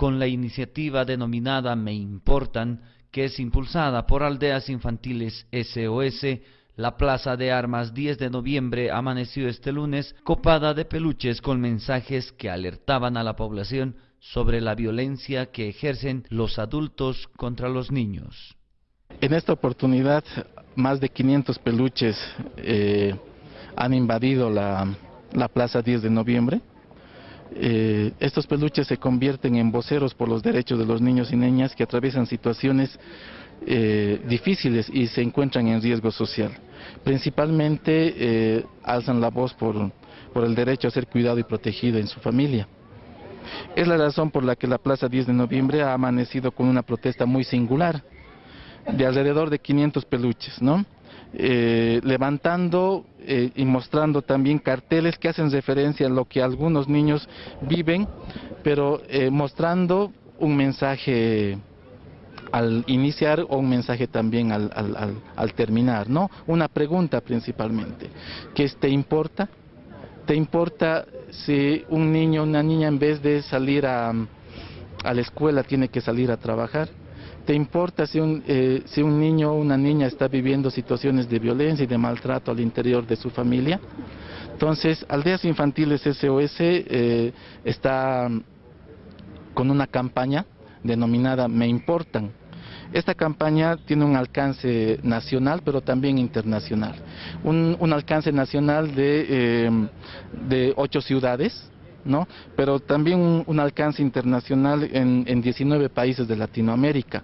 con la iniciativa denominada Me Importan, que es impulsada por Aldeas Infantiles SOS, la Plaza de Armas 10 de noviembre amaneció este lunes copada de peluches con mensajes que alertaban a la población sobre la violencia que ejercen los adultos contra los niños. En esta oportunidad, más de 500 peluches eh, han invadido la, Plaza 10 de noviembre. Eh, estos peluches se convierten en voceros por los derechos de los niños y niñas que atraviesan situaciones eh, difíciles y se encuentran en riesgo social. Principalmente alzan la voz por, por el derecho a ser cuidado y protegido en su familia. Es la razón por la que la Plaza 10 de noviembre ha amanecido con una protesta muy singular, de alrededor de 500 peluches, ¿no? Eh, levantando eh, y mostrando también carteles que hacen referencia a lo que algunos niños viven, pero eh, mostrando un mensaje al iniciar o un mensaje también al, al, terminar, ¿no? Una pregunta principalmente, ¿qué te importa? ¿Te importa si un niño o una niña en vez de salir a la escuela tiene que salir a trabajar? ¿Te importa si un, eh, si un niño o una niña está viviendo situaciones de violencia y de maltrato al interior de su familia? Entonces, Aldeas Infantiles SOS eh, está con una campaña denominada Me Importan. Esta campaña tiene un alcance nacional, pero también internacional. Un, alcance nacional de, eh, de ocho ciudades, ¿no? pero también un, alcance internacional en, en 19 países de Latinoamérica.